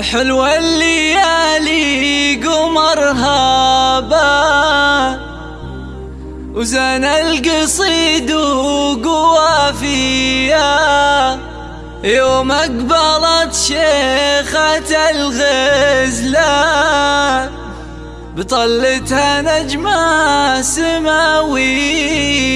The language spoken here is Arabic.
حلوة الليالي قمرها بان وزن القصيد وقوافيا يوم أقبلت شيخة الغزلان بطلتها نجمة سماوية.